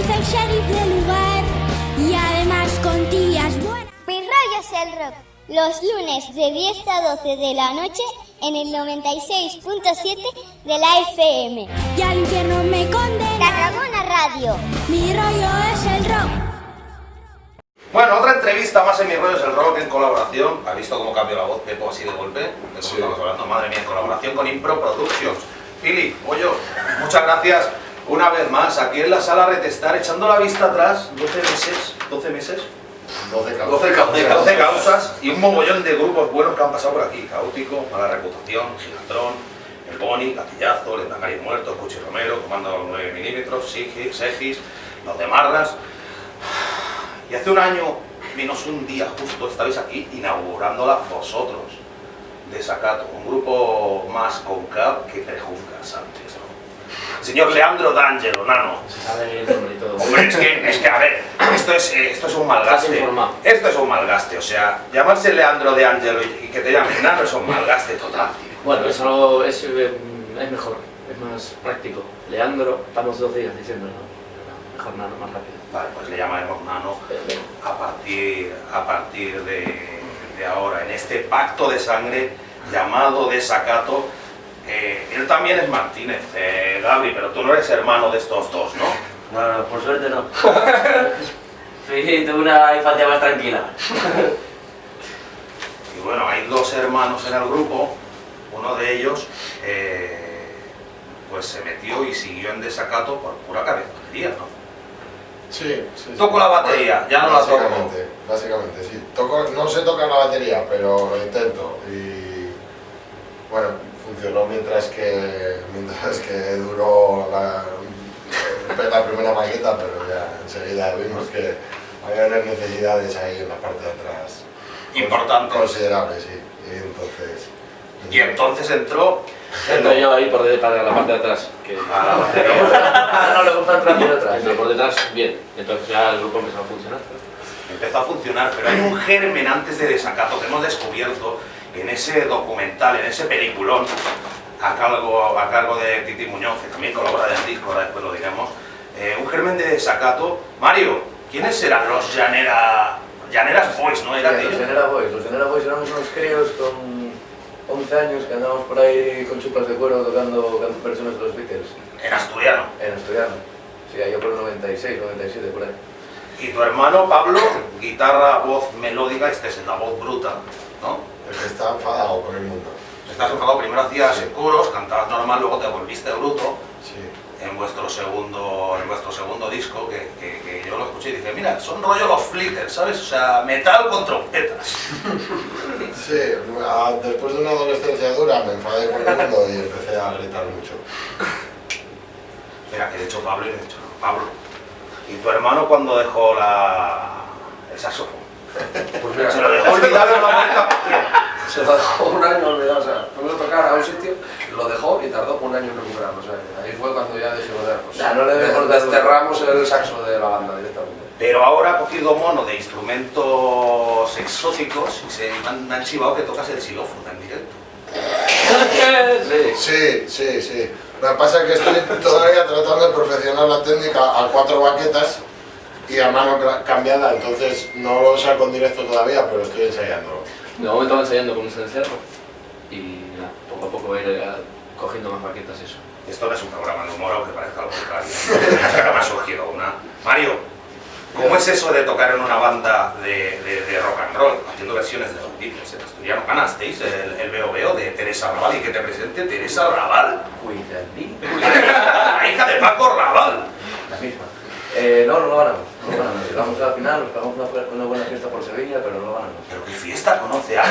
dice el sheriff del lugar. Y además con tías buenas. Mis rollos el rock. Los lunes de 10 a 12 de la noche en el 96.7 de la FM. Y al infierno me condena. Tarragona Radio. Mi rollo es el rock. Bueno, otra entrevista más en Mi Rollo es el Rock en colaboración. ¿Ha visto cómo cambió la voz Pepo así de golpe? Sí. estamos hablando, madre mía, en colaboración con Impro Productions. Pili, Pollo, muchas gracias una vez más aquí en la sala Retestar, echando la vista atrás, 12 meses, 12 meses, 12 causas. 12, ca- de 12 causas y un mogollón de grupos buenos que han pasado por aquí. Caótico, Mala Reputación, Gigatrón, El Boni, Gatillazo, Lendakari Muerto, Cuchi Romero, Comando 9 milímetros, Segis, Los de Marras. Y hace un año, menos un día justo, estabais aquí inaugurándola vosotros, Desacato, un grupo más con cap que prejuzgas antes, ¿no? Señor Leandro D'Angelo, nano. Se sabe el nombre y todo. Hombre, es que, es que a ver, esto es, eh, esto es un malgaste. Esto es un malgaste, o sea, llamarse Leandro de Angelo y, y que te llamen nano es un malgaste total, tío. Bueno, eso es, eh, es mejor, es más práctico. Leandro, estamos dos días diciéndolo. Mejor nada, más rápido. Vale, pues le llamaremos nano Eh, a partir, a partir de, de ahora, en este pacto de sangre llamado desacato. Eh, él también es Martínez, eh, Gabri, pero tú no eres hermano de estos dos, ¿no? Bueno, por suerte no. Sí, tuve una infancia más tranquila. Y bueno, hay dos hermanos en el grupo, uno de ellos eh, pues se metió y siguió en desacato por pura cabezonería, ¿no? Sí, sí, sí. Toco la batería, ya no la toco. Básicamente, básicamente, sí. Toco, no sé tocar la batería, pero lo intento. Y bueno, funcionó mientras que, mientras que duró la, la primera maqueta, pero ya enseguida vimos que había unas necesidades ahí en la parte de atrás. Importantes. Considerables, sí. Y entonces... Y entonces entró Entro yo ahí por de, para la parte de atrás. Que, a la batería. no le gusta entrar por detrás. Entro por detrás, bien. Entonces ya el grupo empezó a funcionar. empezó a funcionar, pero hay un germen antes de desacato que hemos descubierto en ese documental, en ese peliculón, a cargo, a cargo de Titi Muñoz, que también colabora en el disco, ahora después lo diremos, eh, un germen de desacato. Mario, ¿quiénes eran los Llanera, Llaneras Boys, no? ¿Era Los aquello? Genera Boys, los Genera Boys éramos unos críos con 11 años que andábamos por ahí con chupas de cuero tocando versiones de los Beatles En asturiano. en asturiano. Sí, ahí por el 96, 97, por ahí. Y tu hermano Pablo, guitarra, voz melódica, este es la voz bruta, ¿no? El que está enfadado con el mundo. Estás enfadado, primero hacías Sí. coros, cantabas normal, luego te volviste bruto. Sí. en vuestro segundo, en vuestro segundo disco, que, que- que yo lo escuché y dije, mira, son rollo los flitters, ¿sabes? O sea, metal con trompetas. Sí, a- después de una adolescencia dura me enfadé con el mundo y empecé a gritar mucho. Mira, que de hecho Pablo y le he dicho, no, Pablo. ¿Y tu hermano cuando dejó la... el saxofón? Pues mira, Se lo dejó olvidado en la puerta. se lo dejó un año olvidado, o sea, fuimos a tocar a un sitio, lo dejó y tardó un año en recuperarlo, o sea, ahí fue cuando ya dijimos, "Ya, pues, Ya, no le de- demos dar- desterramos el saxo de la banda directamente. Pero ahora ha cogido mono de instrumentos exóticos y se me han, han chivado que tocas el xilófono en directo. Sí. Sí, sí, sí. Lo que pasa es que estoy todavía tratando de perfeccionar la técnica a cuatro baquetas y a mano cambiada, entonces no lo saco en directo todavía, pero estoy ensayándolo. De momento va ensayando con un cencerro. Y poco a poco va a ir eh, cogiendo más baquetas y eso. Esto no es un programa de humor, aunque parezca lo contrario. Me ha surgido una. Mario, ¿cómo es eso de tocar en una banda de, de- de rock and roll, haciendo versiones de los Beatles en asturiano? Ganasteis el, el veo veo de Teresa Raval y que te presente Teresa Raval, Cuidadito. la hija de Paco Raval. La misma. Eh, no, no lo ganamos. No lo ganamos. Llegamos a la final, nos pagamos una, buena fiesta por Sevilla, pero no lo ganamos. Pero qué fiesta conoce a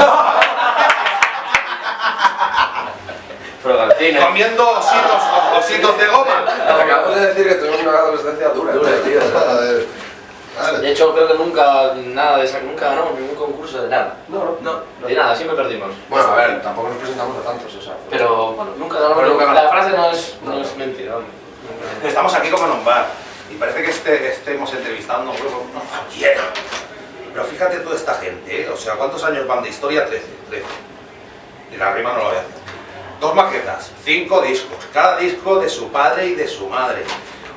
Frogalcina. comiendo ositos, ositos de goma. Acabamos de decir que tuvimos una adolescencia dura. Dura, tío. De hecho, creo que nunca, nada de esa, nunca ganamos ningún concurso de nada. No, no. No, De nada, siempre perdimos. Bueno, a ver, tampoco nos presentamos a tantos, o sea. Pero bueno, nunca ganamos. Pero nunca la frase no es, no es mentira. vamos. Estamos aquí como en un bar y parece que este- estemos entrevistando a un cualquiera. Pero fíjate toda esta gente, ¿eh? o sea, ¿cuántos años van de historia? 13, 13. Y la rima no lo voy a hacer. Dos maquetas, cinco discos, cada disco de su padre y de su madre.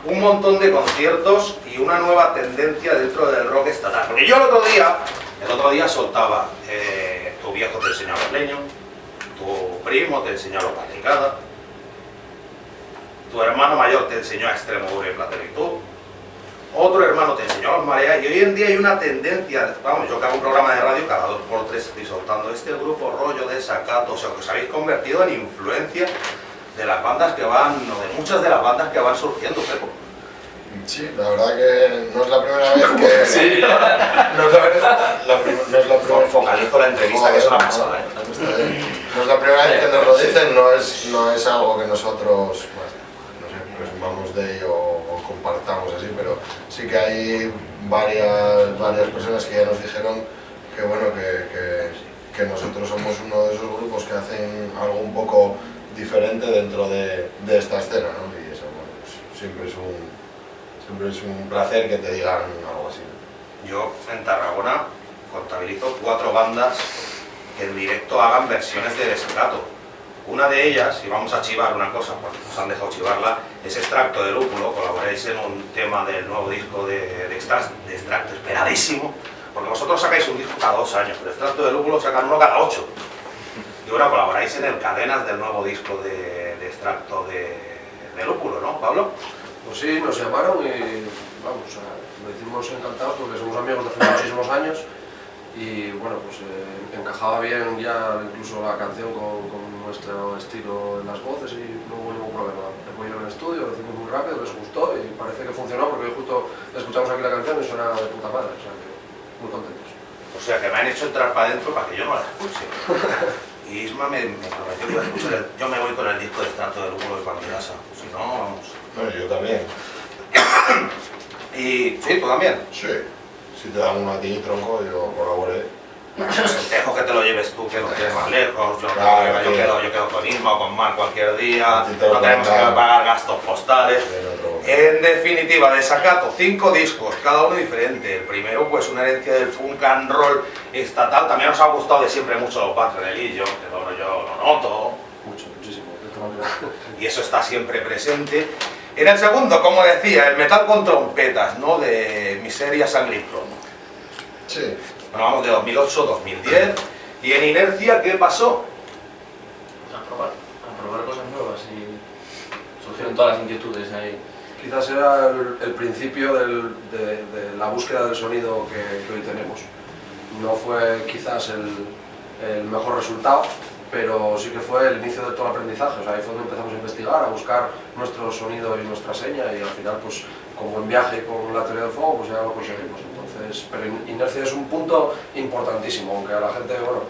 un montón de conciertos y una nueva tendencia dentro del rock estatal. Porque yo el otro día, el otro día soltaba, eh, tu viejo te enseñó a los leños, tu primo te enseñó a los patricadas, tu hermano mayor te enseñó a extremo duro y platonitud, otro hermano te enseñó a los mareas y hoy en día hay una tendencia, vamos, yo que hago un programa de radio cada dos por tres estoy soltando este grupo rollo de sacato, o sea, que os habéis convertido en influencia de las bandas que van, o de muchas de las bandas que van surgiendo, Pepo. Sí, la verdad que no es la primera vez que... Sí. No es la, la prim- no es la primera Focalizo la entrevista, que es una pasada, ¿eh? No es la primera vez que nos lo dicen, no es, no es algo que nosotros de o compartamos así, pero sí que hay varias, varias personas que ya nos dijeron que, bueno, que, que nosotros somos uno de esos grupos que hacen algo un poco diferente dentro de, de esta escena, ¿no? Y eso, bueno, pues siempre es un, siempre es un placer que te digan algo así. Yo en Tarragona contabilizo cuatro bandas que en directo hagan versiones de desacato. Una de ellas, y vamos a chivar una cosa, porque nos han dejado chivarla, es Extracto de Lúpulo, colaboráis en un tema del nuevo disco de, de, Extra- de Extracto, esperadísimo, porque vosotros sacáis un disco cada dos años, pero Extracto de Lúpulo sacan uno cada ocho. Y bueno, colaboráis en el Cadenas del nuevo disco de, Extracto de, de Lúpulo, ¿no, Pablo? Pues sí, nos llamaron y vamos, sea, lo hicimos encantados porque somos amigos de hace muchísimos años y bueno, pues eh, encajaba bien ya incluso la canción con, con nuestro estilo en las voces y no hubo ningún problema. Después en el estudio, lo hicimos muy rápido, les gustó y parece que funcionó porque hoy justo escuchamos aquí la canción y suena de puta madre, o sea que muy contentos. O sea, que me han hecho entrar para adentro para que yo no la escuche. Y Isma me, me prometió que iba a escuchar el- Yo me voy con el disco de Extracto de Lúpulo de cuando casa. Si no, vamos. Bueno, yo también. Y sí, tú también. Sí. Si te dan uno a ti, tronco, yo colaboré. Dejo que te lo lleves tú, que lo tienes más lejos. Yo, Claro, yo, quedo, yo quedo con Isma o con Mar cualquier día. Te No tenemos que pagar gastos postales. En definitiva, desacato, cinco discos, cada uno diferente. El primero, pues una herencia del funk and roll estatal. También nos ha gustado de siempre mucho los Patronelillo, que bueno, yo lo noto. Mucho, muchísimo. y eso está siempre presente. En el segundo, como decía, el metal con trompetas, ¿no? De miseria, sangre y plomo. Sí. Bueno, vamos de 2008, 2010. Y en inercia, ¿qué pasó? A probar, a probar cosas nuevas y surgieron todas las inquietudes ahí. Quizás era el, el principio del- de, de la búsqueda del sonido que, que hoy tenemos. No fue quizás el, el mejor resultado, pero sí que fue el inicio de todo el aprendizaje. O sea, ahí fue donde empezamos a investigar, a buscar nuestro sonido y nuestra seña y al final, pues, como en viaje con la teoría del fuego, pues ya lo conseguimos. Entonces, pero in- inercia es un punto importantísimo, aunque a la gente, bueno,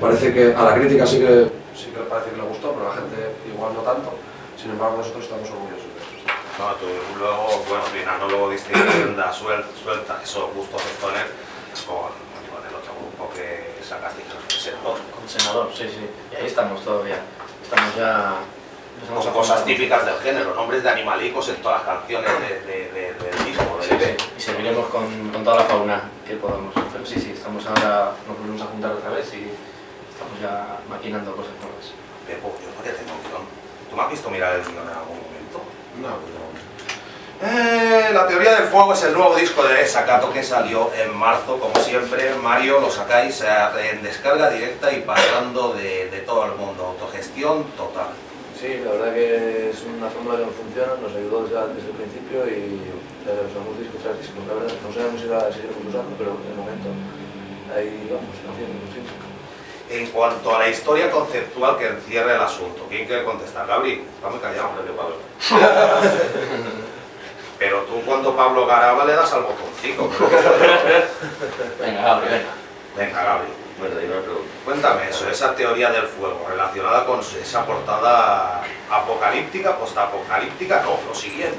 parece que a la crítica sí que, sí que parece que le gustó, pero a la gente igual no tanto. Sin embargo, nosotros estamos orgullosos de eso. No, tú luego, bueno, Rinaldo luego distinguiendo suelta, suelta esos gustos stoner con, con el otro grupo que sacas discos de senador. Con senador, sí, sí. Y ahí estamos todavía. Estamos ya... Con cosas típicas del género, nombres de animalicos en todas las canciones de- de- de- del disco. Del sí. EP. Y seguiremos con, con toda la fauna que podamos. Pero sí, sí, estamos ahora, nos volvemos a juntar otra vez y estamos ya maquinando cosas nuevas. Pepo, yo no te tengo guion. ¿Tú me has visto mirar el guion en algún momento? No, pues no. Eh, la teoría del fuego es el nuevo disco de Sakato que salió en marzo, como siempre. Mario, lo sacáis eh, en descarga directa y pasando de, de todo el mundo. Autogestión total. Sí, la verdad que es una fórmula que nos funciona, nos ayudó desde, desde el principio y ya usamos disco tras disco. La verdad, no sabemos si la seguiremos usando, pero de momento ahí vamos, haciendo, sí. En cuanto a la historia conceptual que encierra el asunto, ¿quién quiere contestar? Gabri, está muy callado. Pablo. Pero tú cuando Pablo Garaba le das al botoncito. Venga, Gabri, venga. Venga, Gabri. Bueno, y una pregunta. Cuéntame eso, esa teoría del fuego relacionada con esa portada apocalíptica, postapocalíptica, no, lo siguiente,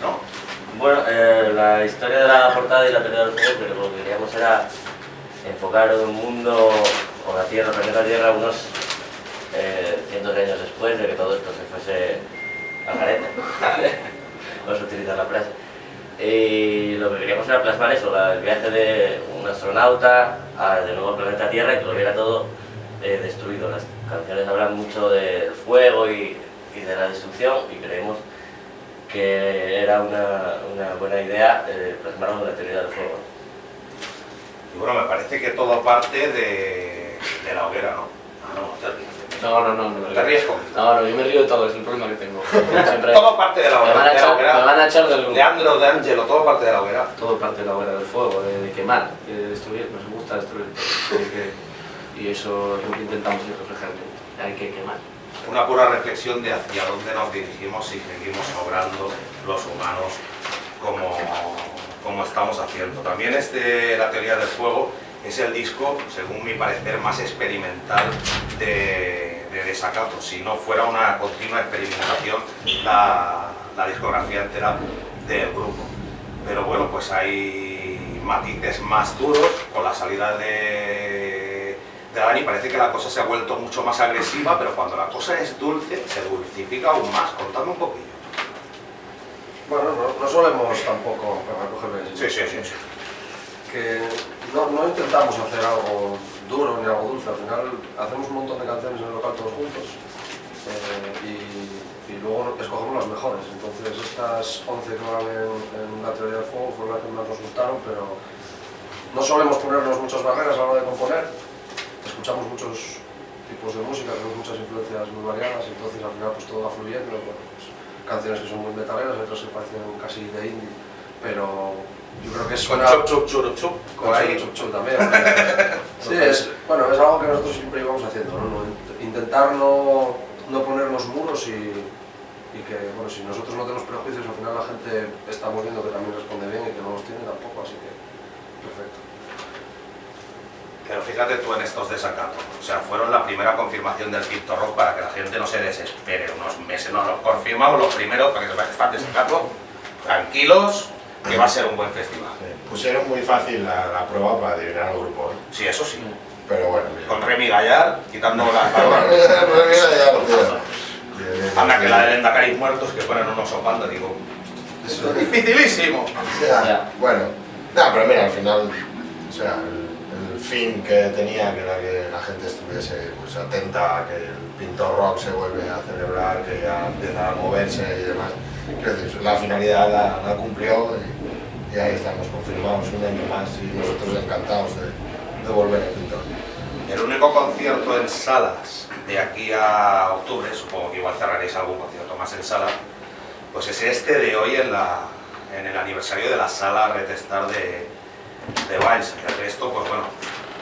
¿no? Bueno, eh, la historia de la portada y la teoría del fuego, pero lo que queríamos era enfocar un mundo, o la Tierra, el planeta Tierra, unos eh, cientos de años después de que todo esto se fuese al garete. Vamos a utilizar la frase. Y lo que queríamos era plasmar eso, la- el viaje de un astronauta a, de nuevo al planeta Tierra y que lo viera todo eh, destruido. Las canciones hablan mucho del fuego y, y de la destrucción y creemos que era una, una buena idea eh, plasmarlo en la teoría del fuego. Y bueno, me parece que todo parte de, de la hoguera, ¿no? Ah, no, te ríes. No, no, no. no Te ríes conmigo. No, no, yo me río de todo, es el problema que tengo. Siempre... Todo parte de la me, van hoguera. a de la echar, hoguera. me van a echar del grupo. Leandro, de Angelo, todo parte de la hoguera. Todo parte de la hoguera del fuego, de, de quemar, de destruir, nos gusta destruir. Así que- y eso es lo que intentamos ir reflejando. Hay que quemar. Una pura reflexión de hacia dónde nos dirigimos si seguimos obrando los humanos como, como estamos haciendo. También este, la teoría del fuego es el disco, según mi parecer, más experimental de, de Desacato. Si no fuera una continua experimentación la, la discografía entera del grupo. Pero bueno, pues hay matices más duros con la salida de, de Dani. Parece que la cosa se ha vuelto mucho más agresiva, pero cuando la cosa es dulce, se dulcifica aún más. Contadme un poquillo. Bueno, no, no solemos tampoco, para cogerme Sí, sí, sí. sí. que no, no intentamos hacer algo duro ni algo dulce, al final hacemos un montón de canciones en el local todos juntos luego escogemos las mejores. Entonces estas 11 que van en, en la teoría del fuego fueron las que más nos gustaron, pero no solemos ponernos muchas barreras a la hora de componer, escuchamos muchos tipos de música, tenemos muchas influencias muy variadas, entonces al final pues todo va fluyendo, bueno, pues, canciones que son muy metaleras, otras que parecen casi de indie, pero yo creo que es Con chup, chup, chup, chup. con chup, chup, también. sí, es, bueno, es algo que nosotros siempre íbamos haciendo, Intentar no, no ponernos muros y, y que, bueno, si nosotros no tenemos prejuicios, al final la gente estamos viendo que también responde bien y que no los tiene tampoco, así que perfecto. Pero fíjate tú en estos desacatos. O sea, fueron la primera confirmación del Crypto Rock para que la gente no se desespere unos meses. No, lo confirmamos los primeros para que se vaya a estar desacato. Tranquilos, que va a ser un buen festival. Sí, Pusieron muy fácil la, la prueba para adivinar al grupo, ¿eh? Sí, eso sí. pero bueno. Con Remy Gallar, quitando las Bueno, Anda, que la de Lendacaris muertos que ponen unos sopando, digo. Eso es dificilísimo. Ya, Ya. Bueno, no, pero mira, al final, o sea, el, el fin que tenía, que era que la gente estuviese pues, atenta a que el pintor rock se vuelve a celebrar, que ya empieza a moverse y demás. Quiero decir, la finalidad la, la cumplió y, y ahí estamos, confirmados un año más y nosotros encantados de, de volver al pintor. El único concierto en salas de aquí a octubre, supongo que igual cerraréis algún concierto más en sala, pues es este de hoy en, el aniversario de la sala Retestar de, de Valls. El resto, pues bueno,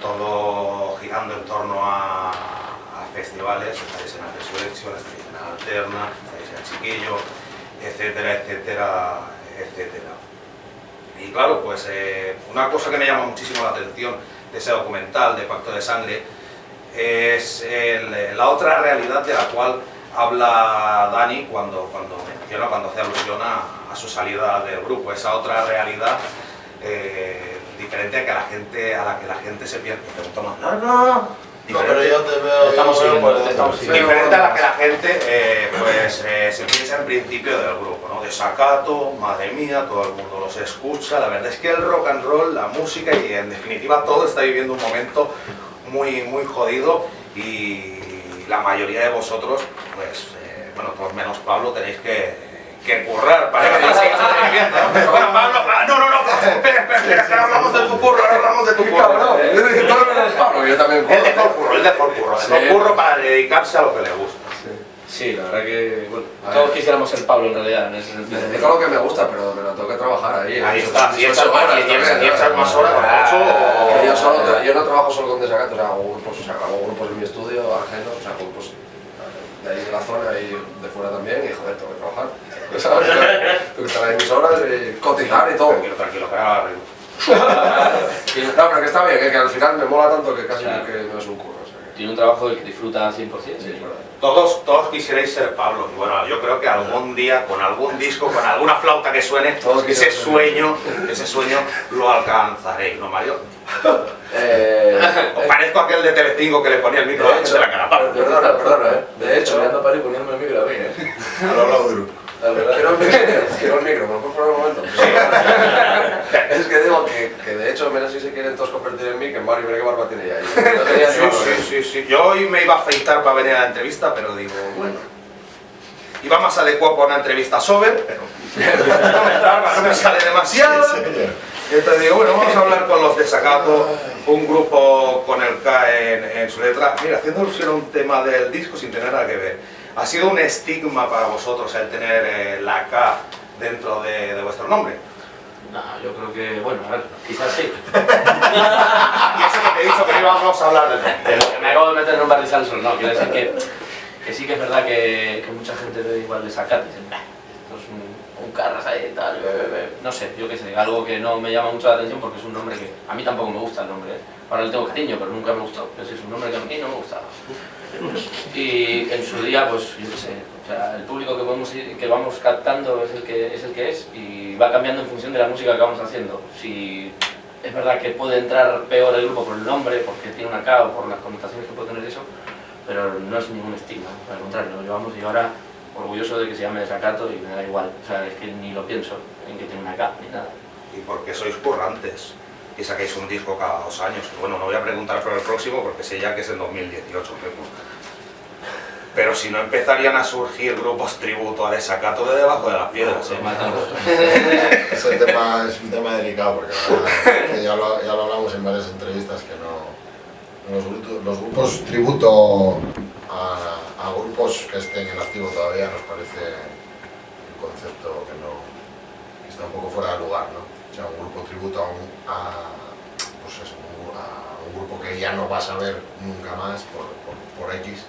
todo girando en torno a, a festivales, estáis en la Resurrection, estáis en la Alterna, estáis en el Chiquillo, etcétera, etcétera, etcétera. Y claro, pues eh, una cosa que me llama muchísimo la atención de ese documental de Pacto de Sangre es el- la otra realidad de la cual habla Dani cuando, cuando menciona, cuando hace alusión a, a su salida del grupo, esa otra realidad eh, diferente a, que la gente, a la que la gente se pregunto más larga. No, pero yo te veo... Estamos yo siguiendo, por te estamos dentro. siguiendo. Diferente a la que la gente eh, pues, eh, se piensa en principio del grupo, ¿no? Desacato, madre mía, todo el mundo los escucha. La verdad es que el rock and roll, la música y en definitiva todo está viviendo un momento muy, muy jodido y la mayoría de vosotros, pues, eh, bueno, todos menos Pablo, tenéis que, que currar para que sigáis sobreviviendo. Bueno, Pablo, ah, no, no, no, espera, espera, espera, ahora hablamos de tu curro, ahora hablamos de tu curro. Pablo, yo también El de por curro, el de por curro, el de por curro para dedicarse a lo que le gusta. Sí, la verdad que bueno, todos quisiéramos ser Pablo en realidad en ese sentido. Me dedico a lo que me gusta, pero, pero tengo que trabajar ahí. Ahí está, son echas más, horas también, ocho o- yo, yo no trabajo solo con desacatos, o sea, hago grupos, o sea, hago grupos en mi estudio, ajenos, o sea, grupos de ahí de la zona y de fuera también, y joder, tengo que trabajar. ¿Sabes? Tengo que estar ahí mis horas, y cotizar y todo. Tranquilo, tranquilo, que ahora arriba. Y- No, pero que está bien, que, que al final me mola tanto que casi Claro. que no es un curro. O sea, que, Tiene un trabajo del que disfruta al 100%. sí, es verdad. Todos, todos quisierais ser Pablo. Y bueno, yo creo que algún día, con algún disco, con alguna flauta que suene, Todos ese sueño, ese sueño lo alcanzaréis, ¿no, Mario? Eh, Os parezco aquel de Telecinco que le ponía el micro a de la cara. Perdona, perdona, eh. De hecho, Estoy a París poniéndome el micro a mí, ¿eh? Al lado del grupo. La verdad. Quiero el micro, quiero el micro, ¿me lo puedes poner un momento? es que digo que, que de hecho, mira si se quieren todos convertir en mí, que Mario, mira qué barba tiene ya. ahí. No tenía sí, ¿eh? sí, sí. Yo hoy me iba a afeitar para venir a la entrevista, pero digo, bueno. Iba más adecuado para una entrevista sober, pero no me sale demasiado. Y entonces digo, bueno, vamos a hablar con los Desacato, un grupo con el K en, en su letra. Mira, haciendo alusión a un tema del disco sin tener nada que ver. ¿Ha sido un estigma para vosotros el tener eh, la K dentro de, de vuestro nombre? No, yo creo que, bueno, a ver, quizás sí. Y eso que te he dicho que íbamos a hablar de nombre. Pero me acabo de meter en un barrizal solo, no, quiero decir que, que sí que es verdad que, que mucha gente ve igual de sacar y dicen, "Bah, esto es un, un carras ahí tal, be, be, be". no sé, yo qué sé, algo que no me llama mucho la atención porque es un nombre que a mí tampoco me gusta el nombre, ¿eh? ahora le tengo cariño, pero nunca me gustó, pero es un nombre que a mí no me gustaba. Y en su día, pues yo qué sé, o sea, el público que, podemos ir- que vamos captando es el que, es el que es y va cambiando en función de la música que vamos haciendo. Si es verdad que puede entrar peor el grupo por el nombre, porque tiene una K o por las connotaciones que puede tener eso, pero no es ningún estigma, al contrario, lo llevamos y ahora orgulloso de que se llame Desacato y me da igual, o sea, es que ni lo pienso en que tiene una K ni nada. Y porque sois currantes y sacáis un disco cada dos años. Bueno, no voy a preguntar por el próximo porque sé ya que es en 2018. Pepo. Pero si no empezarían a surgir grupos tributo a Desacato de debajo de las piedras. ¿eh? Se matan los- Ese tema es un tema delicado porque verdad que ya, lo, ya lo hablamos en varias entrevistas que no los, los grupos tributo a, a grupos que estén en activo todavía nos parece un concepto que no que está un poco fuera de lugar, ¿no? O sea, un grupo tributo a un, a, pues eso, un a un grupo que ya no vas a ver nunca más por, por, por X,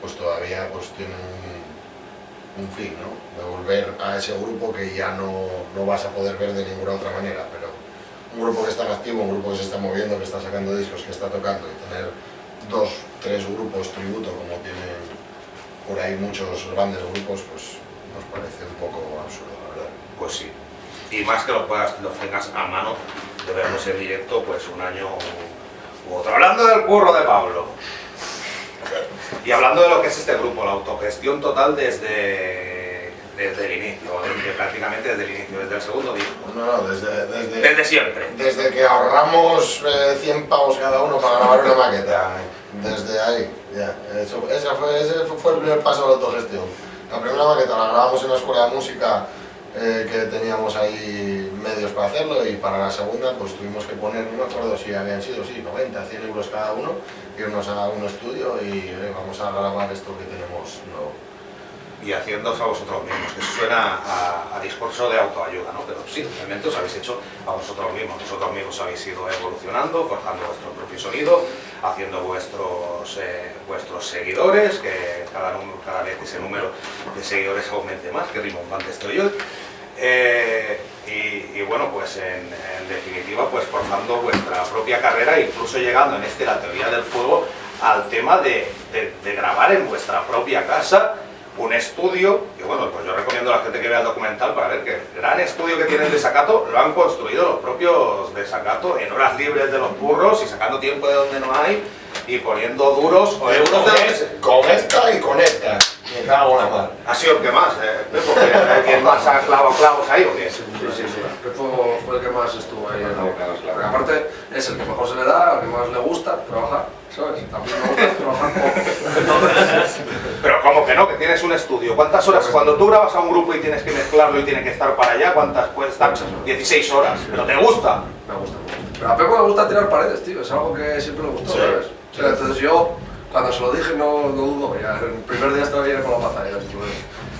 pues todavía pues tiene un, un fin, ¿no? De volver a ese grupo que ya no, no vas a poder ver de ninguna otra manera, pero un grupo que está en activo, un grupo que se está moviendo, que está sacando discos, que está tocando y tener dos, tres grupos tributo como tienen por ahí muchos grandes grupos, pues nos parece un poco absurdo, la verdad. Pues sí. Y más que lo puedas, los tengas a mano de verlos en directo, pues un año u otro. Hablando del curro de Pablo. Y hablando de lo que es este grupo, la autogestión total desde, desde el inicio, desde- prácticamente desde el inicio, desde el segundo disco. No, no, desde, desde, Desde siempre. desde que ahorramos eh, 100 pavos cada uno para grabar una maqueta, desde ahí, ya. Eso, esa fue, ese fue el primer paso de la autogestión. La primera maqueta la grabamos en la escuela de música eh, que teníamos ahí medios para hacerlo y para la segunda pues tuvimos que poner, no me acuerdo si habían sido, sí, 90, 100 euros cada uno, irnos a un estudio y eh, vamos a grabar esto que tenemos nuevo. Y haciéndoos a vosotros mismos, que suena a, discurso de autoayuda, ¿no? Pero sí, realmente os habéis hecho a vosotros mismos, vosotros mismos habéis ido evolucionando, forjando vuestro propio sonido, haciendo vuestros, eh, vuestros seguidores, que cada, cada vez ese número de seguidores aumente más, que rimbombante estoy yo. Eh, y, y bueno, pues en, definitiva, pues forjando vuestra propia carrera, incluso llegando en este, la teoría del fuego, al tema de grabar en vuestra propia casa un estudio, que bueno, pues yo recomiendo a la gente que vea el documental para ver que el gran estudio que tienen de Sacato lo han construido los propios de Sacato en horas libres de los burros y sacando tiempo de donde no hay y poniendo duros o euros de. Con esta y con esta. Ha sido el que más, ¿eh? Porque eh, ¿quién más ha clavado clavos ahí o qué? Sí, sí, sí. Pepo fue el que más estuvo ahí en la boca. Porque aparte es el que mejor se le da, al que más le gusta trabajar, ¿sabes? También me gusta trabajar poco. Pero como que no, que tienes un estudio. ¿Cuántas horas? Cuando tú grabas a un grupo y tienes que mezclarlo y tiene que estar para allá, ¿cuántas puede estar? 16 horas. ¿Pero te gusta? Me gusta, me gusta. Pero a Pepo le gusta tirar paredes, tío. Es algo que siempre le gustó, Sí. ¿sabes? O sea, entonces yo, cuando se lo dije, no, no dudo. Ya, el primer día estaba bien con la maza. Ya, estuve.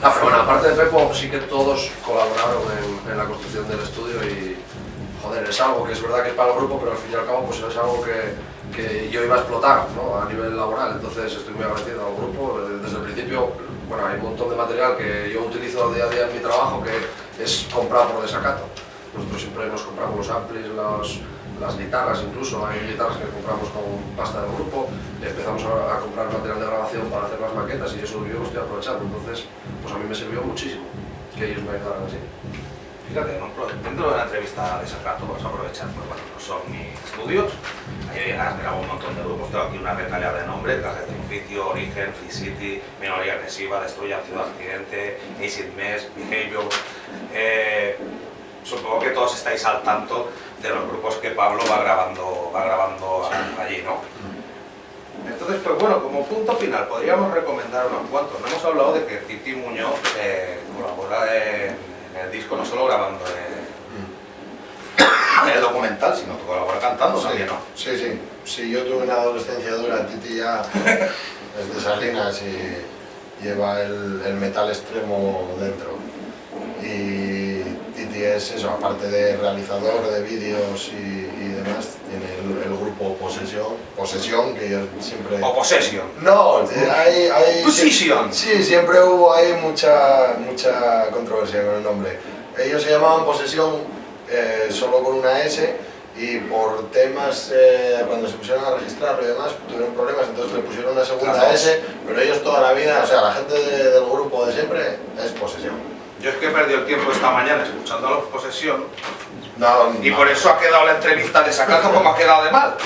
Ah, pero bueno, aparte de Pepo, sí que todos colaboraron en, en la construcción del estudio y, joder, es algo que es verdad que es para el grupo, pero al fin y al cabo pues es algo que, que yo iba a explotar ¿no? a nivel laboral. Entonces estoy muy agradecido al grupo. Desde, desde el principio, bueno, hay un montón de material que yo utilizo día a día en mi trabajo que es comprado por desacato. Nosotros siempre nos compramos los amplis, los, las guitarras incluso, hay guitarras que compramos con pasta del grupo, empezamos a, comprar material de grabación para hacer las maquetas y eso yo lo estoy aprovechando, entonces pues a mí me sirvió muchísimo que ellos me ayudaran así. Fíjate, dentro de una entrevista de Sacato vas a aprovechar, pues bueno, no son mis estudios, ahí has grabado un montón de grupos, tengo aquí una retaleada de nombres, Gajes de Oficio, Origen, Free City, Minoría Agresiva, Destruya Ciudad Accidente, Acid Mess, Behavior, eh, supongo que todos estáis al tanto de los grupos que Pablo va grabando, va grabando allí, ¿no? Entonces, pues bueno, como punto final, podríamos recomendar unos cuantos. No hemos hablado de que Titi Muñoz eh, colabora en, en el disco, no solo grabando en, en el documental, sino que colabora cantando Sí, también, ¿no? sí, sí. Sí, yo tuve una adolescencia dura, Titi ya es de Salinas y lleva el, el metal extremo dentro. Y Titi es eso, aparte de realizador de vídeos y, y demás, tiene el, el grupo Posesión, Posesión, que yo siempre... O Possession. No, hay... hay Position. Sí, siempre hubo ahí mucha, mucha controversia con el nombre. Ellos se llamaban Posesión eh, solo con una S y por temas, eh, cuando se pusieron a registrarlo y demás, tuvieron problemas, entonces le pusieron una segunda. S, pero ellos toda la vida, o sea, la gente de- del grupo de siempre es Posesión. Yo es que he perdido el tiempo esta mañana escuchando a los Possession No, y no. por eso ha quedado la entrevista de Sacato como ha quedado de mal.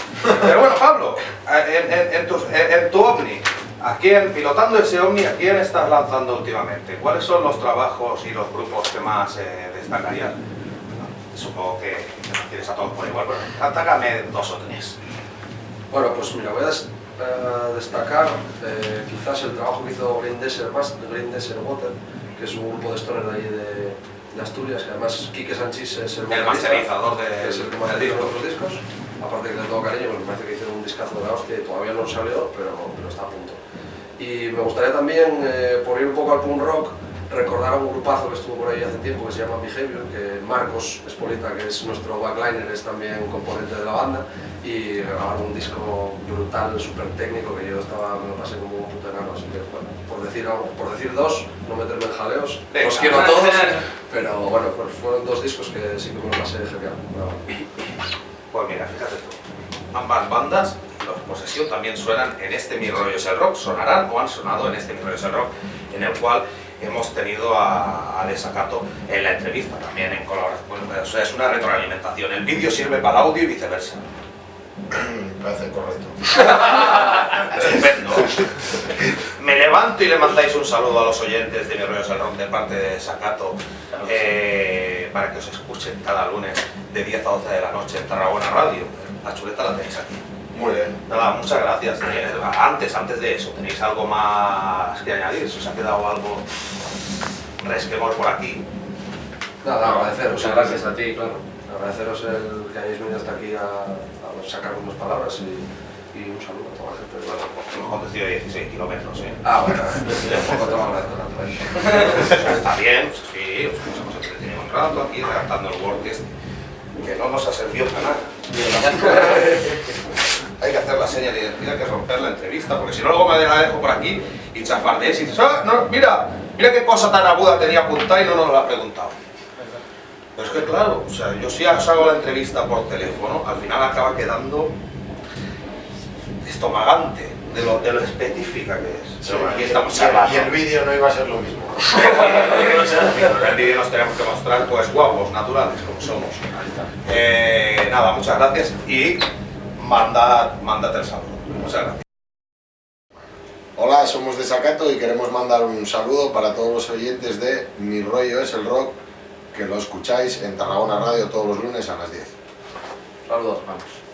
Pero bueno, Pablo, en, en- en tu, en- en tu Omni, ¿a quién, pilotando ese Omni, a quién estás lanzando últimamente? ¿Cuáles son los trabajos y los grupos que más eh, destacarías? Supongo que no tienes a todos por igual, pero atácame dos o tres. Bueno, pues mira, voy a des- eh, destacar eh, quizás el trabajo que hizo Green Desert, Mas- Green Desert Water, que es un grupo de stoner de ahí de, de Asturias, que además Quique Sánchez es el, El masterizador de- que es el que del masteriza disco. los discos. Aparte que le tengo cariño, porque me parece que hicieron un discazo de la hostia y todavía no salió, pero, pero está a punto. Y me gustaría también, eh, por ir un poco al punk rock, recordar a un grupazo que estuvo por ahí hace tiempo que se llama Behavior, que Marcos Espolita, que es nuestro backliner, es también componente de la banda y grabaron un disco brutal, súper técnico, que yo estaba, me lo pasé como un puto enano, así que bueno, por decir algo, por decir dos, no meterme en jaleos, Venga. los quiero a todos, pero bueno, pues fueron dos discos que sí que me lo pasé genial. Bueno, Pues mira, fíjate tú, ambas bandas, los Possession también suenan en este Mi Rollo es el Rock, sonarán o han sonado en este Mi Rollo es el Rock, en el cual hemos tenido a, a Desacato en la entrevista, también en colaboración, bueno, o sea, es una retroalimentación, el vídeo sirve para el audio y viceversa. Me parece correcto. Estupendo. Me levanto y le mandáis un saludo a los oyentes de Mi Rollo Rock de parte de Sacato eh, para que os escuchen cada lunes de 10 a 12 de la noche en Tarragona Radio. La chuleta la tenéis aquí. Muy bien. Nada, muchas gracias. Eh, Antes, antes de eso, ¿tenéis algo más que añadir? ¿Se os ha quedado algo resquemor por aquí? Nada, agradeceros. Muchas gracias a ti, claro. Agradeceros el que hayáis venido hasta aquí a, a sacar unas palabras y, y un saludo a toda la gente. Bueno, pues hemos conducido 16 kilómetros, ¿eh? Ah, bueno, tampoco te lo agradezco tanto. ¿eh? Está bien, sí, os hemos entretenido un rato aquí redactando el Word este, que no nos ha servido para nada. Hay que hacer la señal de identidad, que es romper la entrevista, porque si no luego me la dejo por aquí y chafardees y dices, ah, no, mira, mira qué cosa tan aguda tenía apuntada y no nos la ha preguntado. Pero es que claro, o sea, yo si hago la entrevista por teléfono, al final acaba quedando estomagante de lo, de lo específica que es. Sí, aquí y- estamos y el- vídeo no iba a ser lo mismo. El vídeo nos tenemos que mostrar pues guapos, naturales, como somos. Eh, nada, muchas gracias y manda, mándate el saludo. Muchas gracias. Hola, somos de Sacato y queremos mandar un saludo para todos los oyentes de Mi Rollo es el Rock, que lo escucháis en Tarragona Radio todos los lunes a las 10. Saludos, vamos.